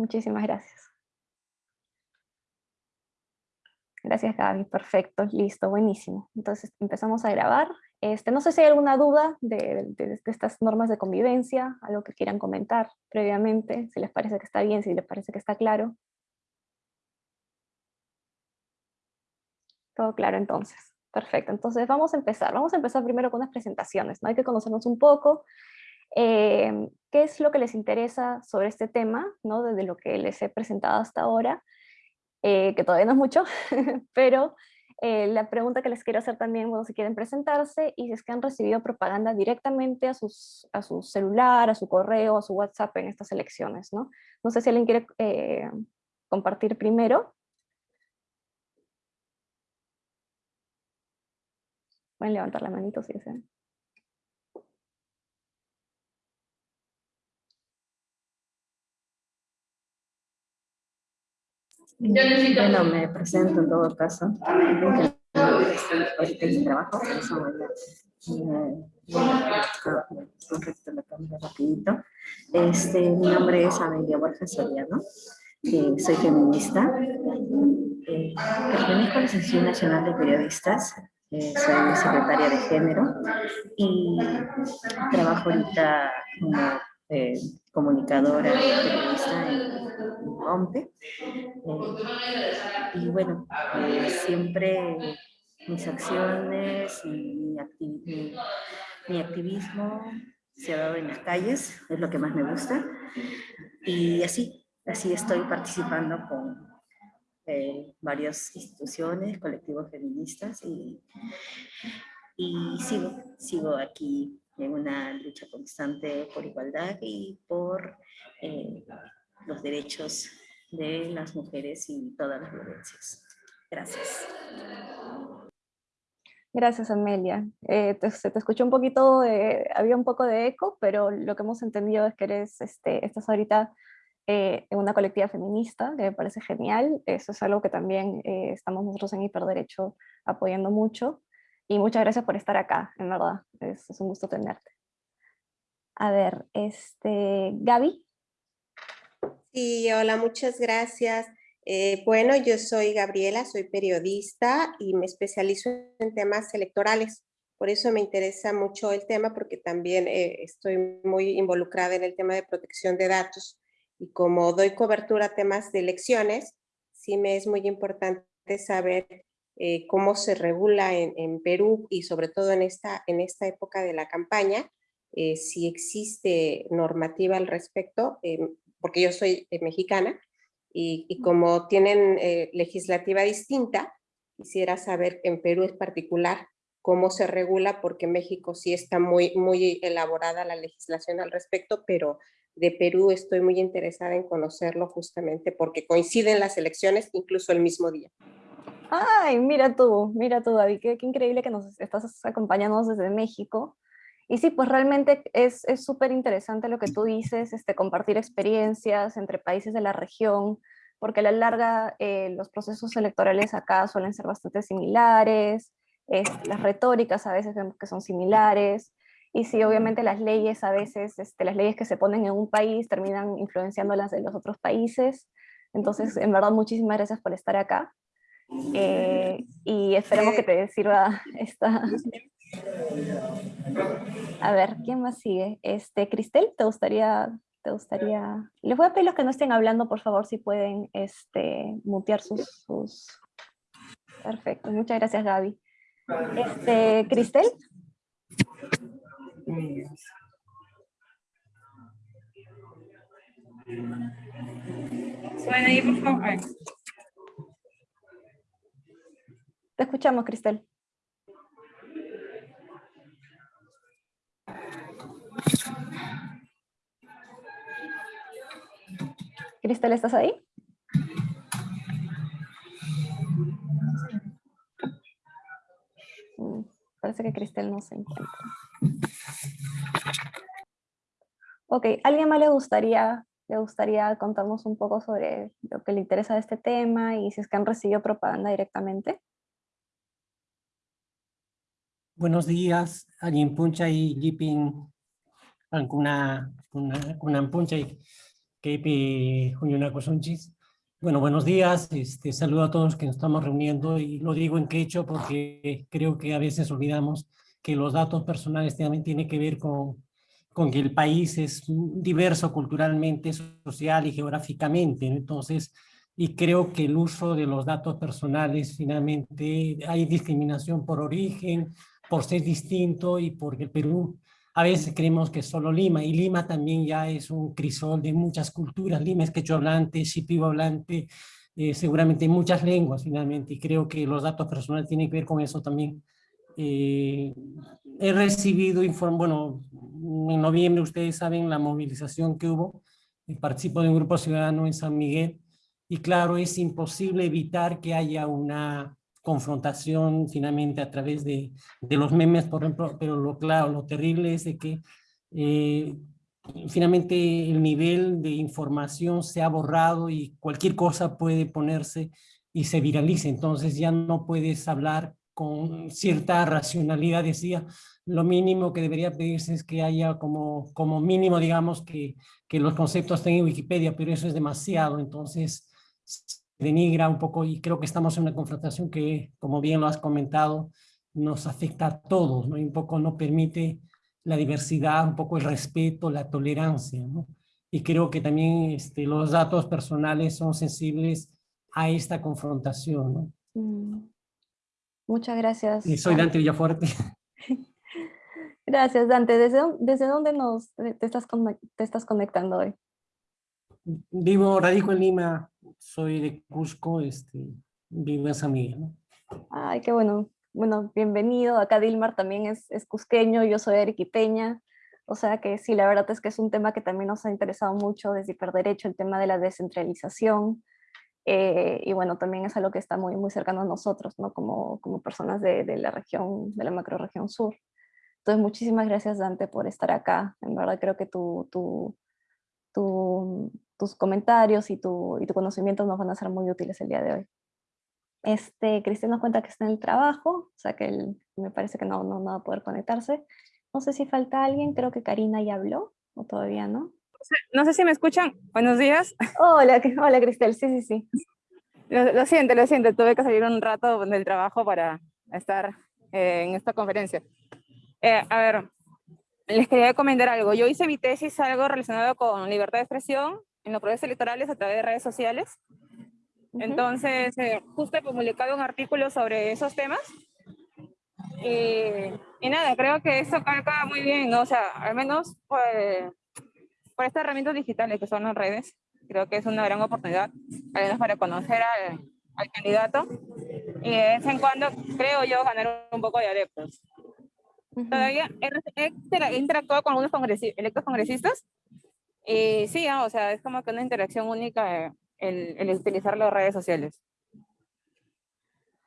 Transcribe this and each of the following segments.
Muchísimas gracias. Gracias Gaby, perfecto, listo, buenísimo. Entonces empezamos a grabar. Este, no sé si hay alguna duda de, estas normas de convivencia, algo que quieran comentar previamente, si les parece que está bien, si les parece que está claro. Todo claro entonces. Perfecto, entonces vamos a empezar. Vamos a empezar primero con unas presentaciones. Hay que conocernos un poco. Eh, ¿Qué es lo que les interesa sobre este tema, ¿no? Desde lo que les he presentado hasta ahora, eh, que todavía no es mucho, pero eh, la pregunta que les quiero hacer también, bueno, si quieren presentarse y si es que han recibido propaganda directamente a, sus, a su celular, a su correo, a su WhatsApp en estas elecciones, ¿no? No sé si alguien quiere compartir primero. Pueden levantar la manito si desean. Bueno, me presento en todo caso. Ahorita en trabajo, eso a rapidito. Este, mi nombre es Amelia Borja Soriano, eh, soy feminista, eh, pertenezco a la Asociación Nacional de Periodistas, eh, soy secretaria de género y trabajo ahorita como eh, comunicadora periodista en Eh, y bueno, siempre mis acciones y mi, mi activismo se ha dado en las calles, es lo que más me gusta. Y así, así estoy participando con eh, varias instituciones, colectivos feministas y, y sigo, sigo aquí en una lucha constante por igualdad y por eh, los derechos de las mujeres y todas las violencias. Gracias. Gracias, Amelia. Eh, te, se te escuchó un poquito, de, había un poco de eco, pero lo que hemos entendido es que eres, este, estás ahorita eh, en una colectiva feminista, que me parece genial. Eso es algo que también eh, estamos nosotros en Hiperderecho apoyando mucho. Y muchas gracias por estar acá, en verdad. Es, es un gusto tenerte. A ver, este, Gaby. Sí, hola, muchas gracias. Eh, bueno, yo soy Gabriela, soy periodista y me especializo en temas electorales. Por eso me interesa mucho el tema porque también estoy muy involucrada en el tema de protección de datos y como doy cobertura a temas de elecciones, sí me es muy importante saber eh, cómo se regula en, Perú y sobre todo en esta, en esta época de la campaña, eh, si existe normativa al respecto, eh, porque yo soy mexicana y, y, como tienen legislativa distinta, quisiera saber en Perú es particular cómo se regula, porque México sí está muy, muy elaborada la legislación al respecto, pero de Perú estoy muy interesada en conocerlo justamente porque coinciden las elecciones incluso el mismo día. Ay, mira tú, mira tú David, qué, increíble que nos estás acompañando desde México. Y sí, pues realmente es súper interesante lo que tú dices, este, compartir experiencias entre países de la región, porque a la larga eh, los procesos electorales acá suelen ser bastante similares, las retóricas a veces vemos que son similares, y sí, obviamente las leyes a veces, este, las leyes que se ponen en un país terminan influenciando las de los otros países. Entonces, en verdad, muchísimas gracias por estar acá. Eh, y esperemos que te sirva esta... A ver, ¿quién más sigue? Este, Cristel, ¿te gustaría, te gustaría... Les voy a pedir los que no estén hablando, por favor, si pueden este, mutear sus, sus... Perfecto, muchas gracias Gaby. Este, Cristel. Suena ahí, por favor. Te escuchamos, Cristel. Cristel, ¿estás ahí? Mm, parece que Cristel no se encuentra. Ok, ¿alguien más le gustaría, le gustaría contarnos un poco sobre lo que le interesa de este tema y si es que han recibido propaganda directamente? Buenos días, Puncha y Jipin, alguna puncha Kepi Junyuna Sonchis. Bueno, buenos días, este, saludo a todos que nos estamos reuniendo y lo digo en quechua porque creo que a veces olvidamos que los datos personales también tienen que ver con, con que el país es diverso culturalmente, social y geográficamente, entonces, y creo que el uso de los datos personales finalmente hay discriminación por origen, por ser distinto y porque el Perú a veces creemos que solo Lima, y Lima también ya es un crisol de muchas culturas, Lima es quechua hablante, shipibo hablante, eh, seguramente muchas lenguas finalmente, y creo que los datos personales tienen que ver con eso también. Eh, he recibido, bueno, en noviembre ustedes saben la movilización que hubo, participo de un grupo ciudadano en San Miguel, y claro, es imposible evitar que haya una confrontación finalmente a través de, de los memes, por ejemplo, pero lo claro, lo terrible es que eh, finalmente el nivel de información se ha borrado y cualquier cosa puede ponerse y se viraliza, entonces ya no puedes hablar con cierta racionalidad, decía, lo mínimo que debería pedirse es que haya como, como mínimo, digamos, que, que los conceptos estén en Wikipedia, pero eso es demasiado, entonces denigra un poco y creo que estamos en una confrontación que, como bien lo has comentado, nos afecta a todos, ¿no? Y un poco no permite la diversidad, un poco el respeto, la tolerancia, ¿no? Y creo que también este, los datos personales son sensibles a esta confrontación, ¿no? Mm. Muchas gracias. Y soy Dante Villafuerte. Gracias, Dante. ¿Desde, desde dónde nos, te, estás, te estás conectando hoy? Vivo, radico en Lima, soy de Cusco, este, vivo en San Miguel. ¿no? Ay, qué bueno. Bueno, bienvenido. Acá Dilmar también es, es cusqueño, yo soy arequipeña. O sea que sí, la verdad es que es un tema que también nos ha interesado mucho desde Hiperderecho, el tema de la descentralización. Eh, y bueno, también es algo que está muy, muy cercano a nosotros, ¿no? Como, como personas de, de la región, de la macroregión sur. Entonces, muchísimas gracias, Dante, por estar acá. En verdad creo que tu, tu, tu, tus comentarios y tu, y tu conocimiento nos van a ser muy útiles el día de hoy. Este, Cristian nos cuenta que está en el trabajo, o sea que él, me parece que no, no, no va a poder conectarse. No sé si falta alguien, creo que Karina ya habló, o todavía no. No sé si me escuchan. Buenos días. Hola, hola Cristel, sí, sí, sí. Lo, lo siento, lo siento, tuve que salir un rato del trabajo para estar eh, en esta conferencia. Eh, a ver, les quería comentar algo. Yo hice mi tesis algo relacionado con libertad de expresión en los procesos electorales a través de redes sociales. Entonces, eh, justo he publicado un artículo sobre esos temas. Y, y, nada, creo que eso calca muy bien, ¿no? O sea, al menos pues, por estas herramientas digitales que son las redes, creo que es una gran oportunidad, al menos para conocer al, al candidato y de vez en cuando, creo yo, ganar un poco de adeptos. Todavía he, interactuado con algunos congresistas, electos congresistas y sí, ah, o sea, es como que una interacción única eh, el, el utilizar las redes sociales.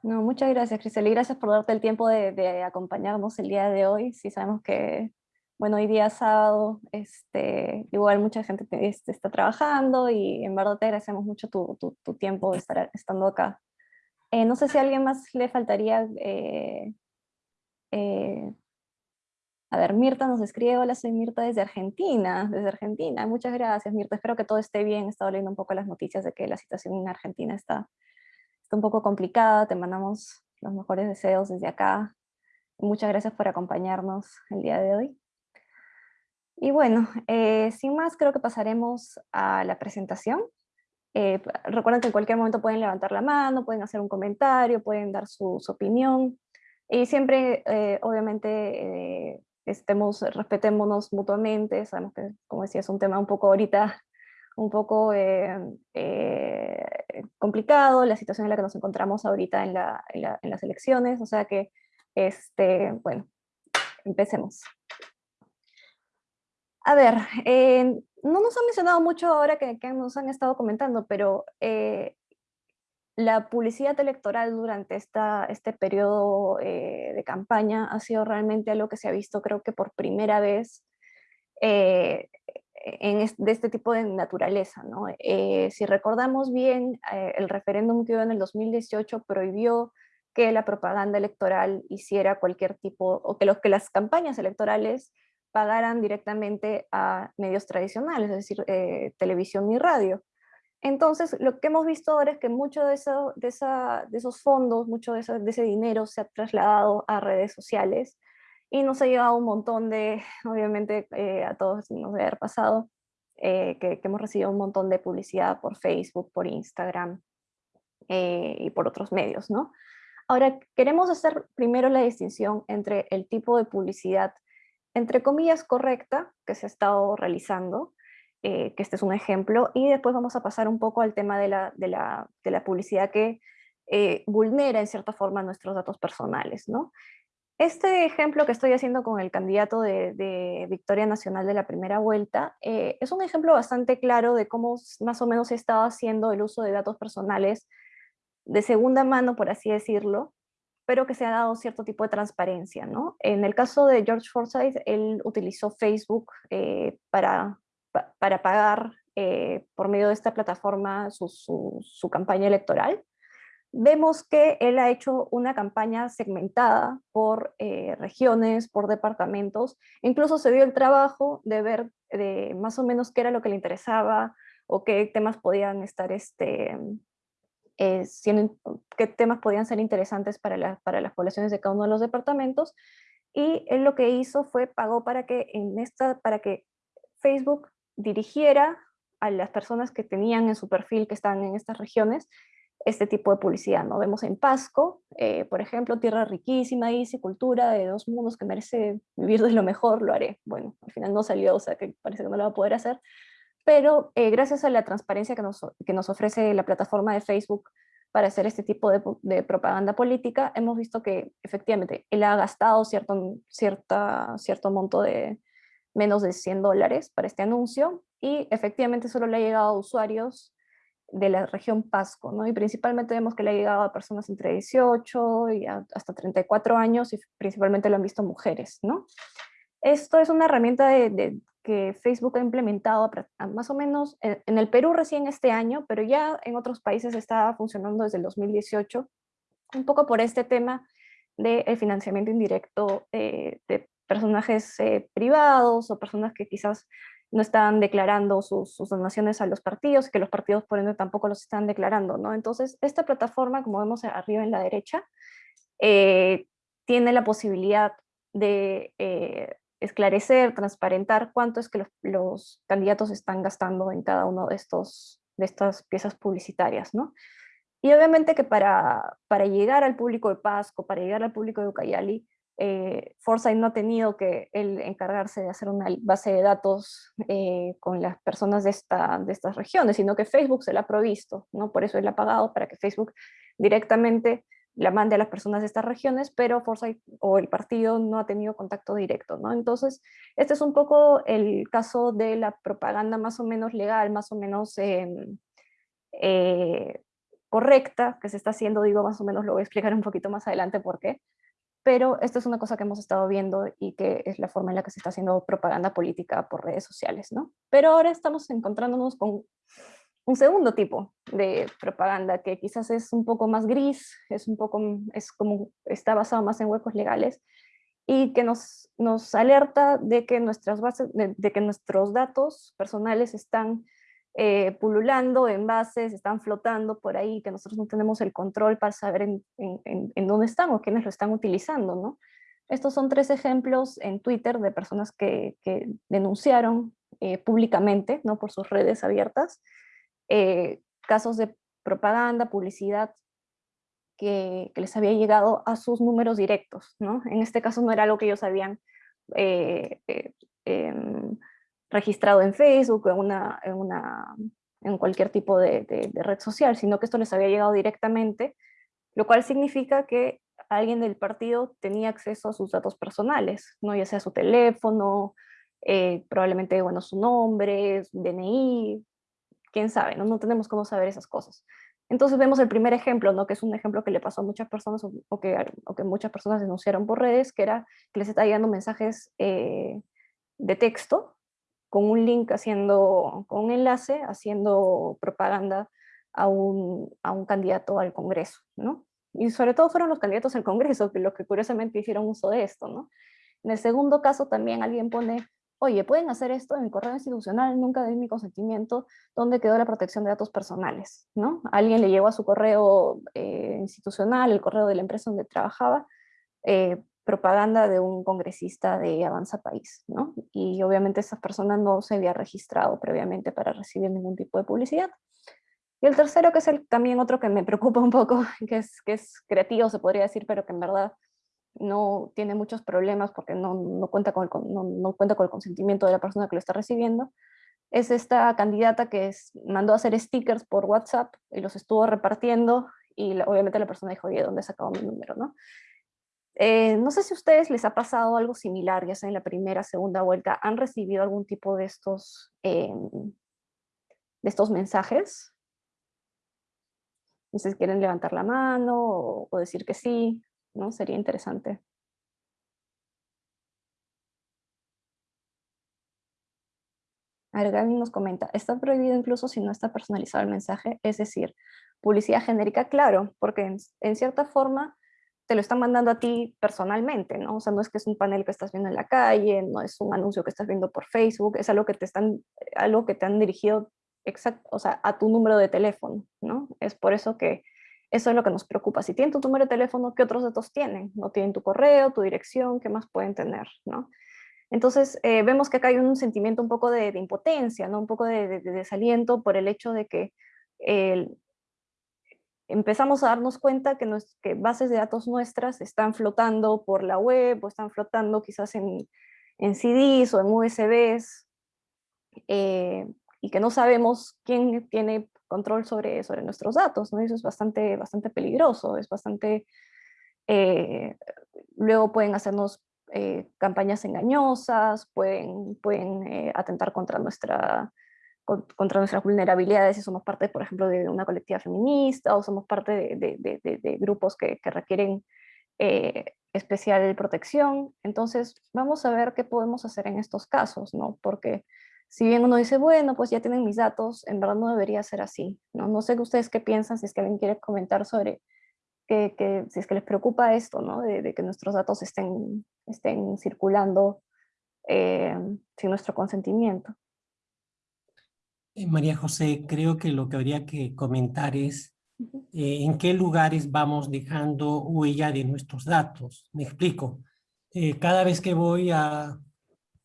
No, muchas gracias, Cristel, y gracias por darte el tiempo de, de, acompañarnos el día de hoy. Sí sabemos que, bueno, hoy día sábado, este, igual mucha gente este, está trabajando y en verdad te agradecemos mucho tu, tu, tu tiempo de estar estando acá. Eh, no sé si a alguien más le faltaría eh, eh, a ver, Mirta nos escribe, hola, soy Mirta desde Argentina, desde Argentina, muchas gracias Mirta, espero que todo esté bien, he estado leyendo un poco las noticias de que la situación en Argentina está, está un poco complicada, te mandamos los mejores deseos desde acá, muchas gracias por acompañarnos el día de hoy. Y bueno, eh, sin más creo que pasaremos a la presentación. Eh, recuerden que en cualquier momento pueden levantar la mano, pueden hacer un comentario, pueden dar su, su opinión, y siempre, eh, obviamente, eh, estemos, respetémonos mutuamente, sabemos que, como decía, es un tema un poco ahorita, un poco eh, eh, complicado, la situación en la que nos encontramos ahorita en, la, en, la, en las elecciones, o sea que, este, bueno, empecemos. A ver, eh, no nos han mencionado mucho ahora que, que, nos han estado comentando, pero eh, la publicidad electoral durante esta, este periodo eh, de campaña ha sido realmente algo que se ha visto creo que por primera vez eh, en de este tipo de naturaleza. ¿no? Eh, si recordamos bien, el referéndum que hubo en el 2018 prohibió que la propaganda electoral hiciera cualquier tipo, o que, lo, que las campañas electorales pagaran directamente a medios tradicionales, es decir, televisión y radio. Entonces, lo que hemos visto ahora es que mucho de, de, de esos fondos, mucho de, ese dinero se ha trasladado a redes sociales y nos ha llegado un montón de, obviamente eh, a todos nos debe haber pasado, eh, que, hemos recibido un montón de publicidad por Facebook, por Instagram y por otros medios. Ahora, queremos hacer primero la distinción entre el tipo de publicidad, entre comillas, correcta, que se ha estado realizando, eh, que este es un ejemplo, y después vamos a pasar un poco al tema de la, de la, de la publicidad que eh, vulnera en cierta forma nuestros datos personales. ¿no? Este ejemplo que estoy haciendo con el candidato de, de Victoria Nacional de la primera vuelta eh, es un ejemplo bastante claro de cómo más o menos se estaba haciendo el uso de datos personales de segunda mano, por así decirlo, pero que se ha dado cierto tipo de transparencia. ¿no? En el caso de George Forsyth, él utilizó Facebook eh, para, para pagar eh, por medio de esta plataforma su, su, campaña electoral. Vemos que él ha hecho una campaña segmentada por eh, regiones, por departamentos, incluso se dio el trabajo de ver de más o menos qué era lo que le interesaba o qué temas podían estar este, eh, qué temas podían ser interesantes para, para las poblaciones de cada uno de los departamentos, y él lo que hizo fue pagó para que, en esta, para que Facebook dirigiera a las personas que tenían en su perfil que están en estas regiones este tipo de publicidad. ¿no? Vemos en Pasco, eh, por ejemplo, tierra riquísima, y cultura de dos mundos que merece vivir de lo mejor, lo haré. Bueno, al final no salió, o sea que parece que no lo va a poder hacer, pero eh, gracias a la transparencia que nos, que nos, ofrece la plataforma de Facebook para hacer este tipo de, propaganda política, hemos visto que efectivamente él ha gastado cierto, cierta, cierto monto de menos de 100 dólares para este anuncio y efectivamente solo le ha llegado a usuarios de la región Pasco, ¿no? y principalmente vemos que le ha llegado a personas entre 18 y hasta 34 años y principalmente lo han visto mujeres. ¿no? Esto es una herramienta de, que Facebook ha implementado más o menos en, el Perú recién este año, pero ya en otros países está funcionando desde el 2018, un poco por este tema del financiamiento indirecto eh, de personajes eh, privados o personas que quizás no están declarando sus, donaciones a los partidos, que los partidos por ende tampoco los están declarando, ¿no? Entonces, esta plataforma, como vemos arriba en la derecha, eh, tiene la posibilidad de esclarecer, transparentar cuánto es que los, candidatos están gastando en cada uno de, estos, de estas piezas publicitarias, ¿no? Y obviamente que para, para llegar al público de Pasco, para llegar al público de Ucayali, eh, Forsyth no ha tenido que encargarse de hacer una base de datos eh, con las personas de estas regiones, sino que Facebook se la ha provisto, ¿no? por eso él ha pagado para que Facebook directamente la mande a las personas de estas regiones, pero Forsyth o el partido no ha tenido contacto directo, ¿no? Entonces, este es un poco el caso de la propaganda más o menos legal, más o menos em, eh, correcta que se está haciendo, digo más o menos, lo voy a explicar un poquito más adelante por qué, pero esto es una cosa que hemos estado viendo y que es la forma en la que se está haciendo propaganda política por redes sociales, ¿no? Pero ahora estamos encontrándonos con un segundo tipo de propaganda que quizás es un poco más gris, es un poco, es como, está basado más en huecos legales y que nos, nos alerta de que, nuestras bases, de, que nuestros datos personales están eh, pululando en bases, están flotando por ahí, que nosotros no tenemos el control para saber en, en, en dónde están o quiénes lo están utilizando. ¿no? Estos son tres ejemplos en Twitter de personas que, que denunciaron eh, públicamente, ¿no? por sus redes abiertas, eh, casos de propaganda, publicidad, que, les había llegado a sus números directos. ¿no? En este caso no era algo que ellos habían eh, eh, em, registrado en Facebook o en, una, en, una, en cualquier tipo de, de, red social, sino que esto les había llegado directamente, lo cual significa que alguien del partido tenía acceso a sus datos personales, ¿no? ya sea su teléfono, probablemente bueno, su nombre, DNI, quién sabe, ¿no? no tenemos cómo saber esas cosas. Entonces vemos el primer ejemplo, ¿no? que es un ejemplo que le pasó a muchas personas o, que, o que, muchas personas denunciaron por redes, que era que les está llegando mensajes eh, de texto con un link haciendo, con un enlace haciendo propaganda a un, a un candidato al Congreso, ¿no? Y sobre todo fueron los candidatos al Congreso los que curiosamente hicieron uso de esto, ¿no? En el segundo caso también alguien pone, oye, pueden hacer esto en mi correo institucional, nunca di mi consentimiento, ¿dónde quedó la protección de datos personales? ¿no? Alguien le llegó a su correo eh, institucional, el correo de la empresa donde trabajaba, eh, propaganda de un congresista de Avanza País, ¿no? Y obviamente esa persona no se había registrado previamente para recibir ningún tipo de publicidad. Y el tercero, que es el, también otro que me preocupa un poco, que es, que es creativo, se podría decir, pero que en verdad no tiene muchos problemas porque no, no cuenta con el, no, cuenta con el consentimiento de la persona que lo está recibiendo, es esta candidata que mandó a hacer stickers por WhatsApp y los estuvo repartiendo y obviamente la persona dijo, oye, ¿dónde he sacado mi número? ¿no? Eh, no sé si a ustedes les ha pasado algo similar, ya sea en la primera, segunda vuelta, ¿han recibido algún tipo de estos, eh, de estos mensajes? No sé si quieren levantar la mano o, decir que sí, ¿no? Sería interesante. Gaby nos comenta, está prohibido incluso si no está personalizado el mensaje, es decir, publicidad genérica, claro, porque en cierta forma te lo están mandando a ti personalmente, ¿no? O sea, no es que es un panel que estás viendo en la calle, no es un anuncio que estás viendo por Facebook, es algo que te, están, algo que te han dirigido exacto, o sea, a tu número de teléfono, ¿no? Es por eso que eso es lo que nos preocupa. Si tienen tu número de teléfono, ¿qué otros datos tienen? No tienen tu correo, tu dirección, ¿qué más pueden tener, no? Entonces, eh, vemos que acá hay un sentimiento un poco de, impotencia, ¿no? Un poco de, de, de, desaliento por el hecho de que el, empezamos a darnos cuenta que, nos, que, bases de datos nuestras están flotando por la web o están flotando quizás en, en CDs o en USBs eh, y que no sabemos quién tiene control sobre, sobre nuestros datos, ¿no? eso es bastante, bastante peligroso, es bastante... Eh, luego pueden hacernos eh, campañas engañosas, pueden, pueden eh, atentar contra nuestra, contra nuestras vulnerabilidades si somos parte, por ejemplo, de una colectiva feminista o somos parte de, grupos que, requieren eh, especial protección. Entonces, vamos a ver qué podemos hacer en estos casos, ¿no? Porque si bien uno dice, bueno, pues ya tienen mis datos, en verdad no debería ser así, ¿no? No sé ustedes qué piensan, si es que alguien quiere comentar sobre que, que si es que les preocupa esto, ¿no? De, que nuestros datos estén, estén circulando eh, sin nuestro consentimiento. Eh, María José, creo que lo que habría que comentar es eh, en qué lugares vamos dejando huella de nuestros datos. Me explico. Eh, cada vez que voy a,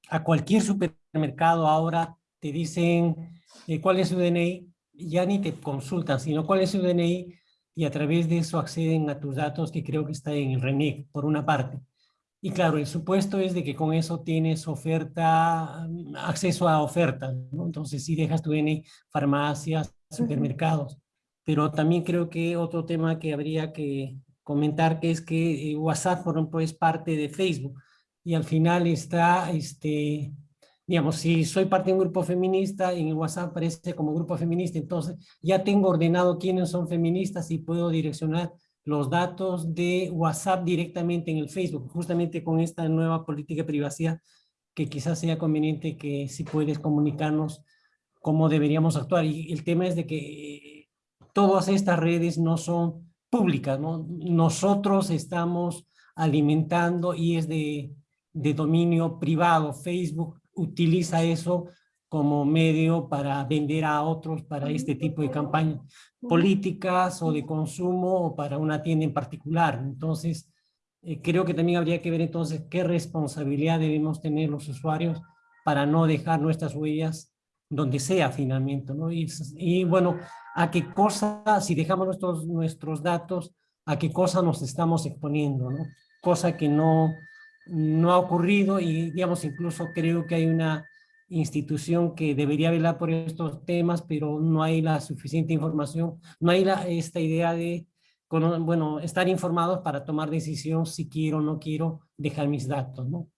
a, cualquier supermercado ahora te dicen cuál es su DNI, ya ni te consultan, sino cuál es su DNI y a través de eso acceden a tus datos que creo que está en el RENIC, por una parte. Y claro, el supuesto es de que con eso tienes oferta, mm, acceso a ofertas, ¿no? Entonces si dejas tu DNI, farmacias, supermercados. Pero también creo que otro tema que habría que comentar que es que eh, WhatsApp, por ejemplo, es parte de Facebook. Y al final está, este, digamos, si soy parte de un grupo feminista, en el WhatsApp aparece como grupo feminista, entonces ya tengo ordenado quiénes son feministas y puedo direccionar los datos de WhatsApp directamente en el Facebook, justamente con esta nueva política de privacidad, que quizás sea conveniente que si puedes comunicarnos cómo deberíamos actuar. Y el tema es de que todas estas redes no son públicas, ¿no? Nosotros estamos alimentando y es de, de dominio privado. Facebook utiliza eso como medio para vender a otros para este tipo de campañas políticas o de consumo o para una tienda en particular. Entonces, eh, creo que también habría que ver entonces qué responsabilidad debemos tener los usuarios para no dejar nuestras huellas donde sea finalmente, ¿no? Y, y bueno, a qué cosa, si dejamos nuestros, nuestros datos, a qué cosa nos estamos exponiendo, ¿no? Cosa que no, no ha ocurrido y digamos incluso creo que hay una institución que debería velar por estos temas, pero no hay la suficiente información, no hay la, esta idea de, bueno, estar informados para tomar decisión si quiero o no quiero dejar mis datos, ¿no?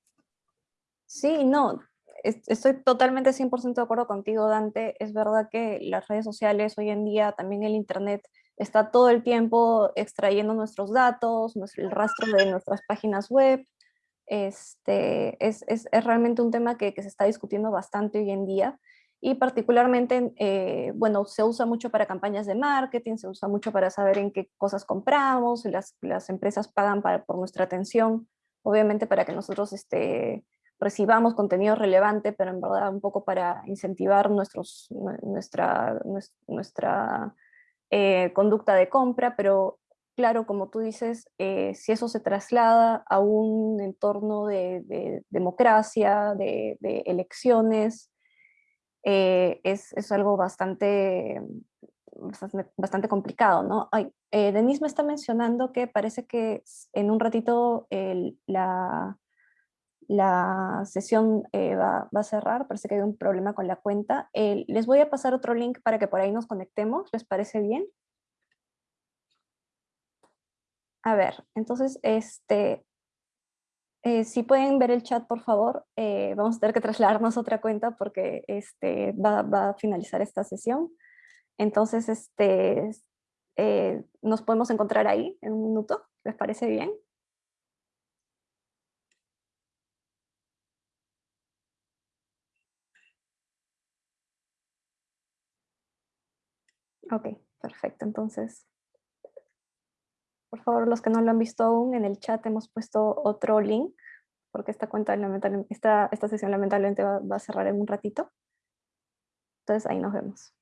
Sí, no, estoy totalmente 100% de acuerdo contigo, Dante. Es verdad que las redes sociales hoy en día, también el internet, está todo el tiempo extrayendo nuestros datos, el rastro de nuestras páginas web, este, es, es, es, realmente un tema que, que, se está discutiendo bastante hoy en día y particularmente, eh, bueno, se usa mucho para campañas de marketing, se usa mucho para saber en qué cosas compramos, las, las empresas pagan para, por nuestra atención obviamente para que nosotros este, recibamos contenido relevante, pero en verdad un poco para incentivar nuestros, nuestra, nuestra eh, conducta de compra, pero claro, como tú dices, eh, si eso se traslada a un entorno de, democracia, de, elecciones, eh, es, algo bastante, bastante complicado, ¿no? Ay, Denise me está mencionando que parece que en un ratito la, sesión eh, va, a cerrar, parece que hay un problema con la cuenta. les voy a pasar otro link para que por ahí nos conectemos, ¿les parece bien? A ver, entonces, este, eh, si pueden ver el chat, por favor, eh, vamos a tener que trasladarnos a otra cuenta porque este, va, a finalizar esta sesión. Entonces, este, nos podemos encontrar ahí en un minuto, ¿les parece bien? Ok, perfecto. Entonces, por favor, los que no lo han visto aún, en el chat hemos puesto otro link, porque esta, cuenta, esta, esta sesión lamentablemente va, va a cerrar en un ratito. Entonces ahí nos vemos.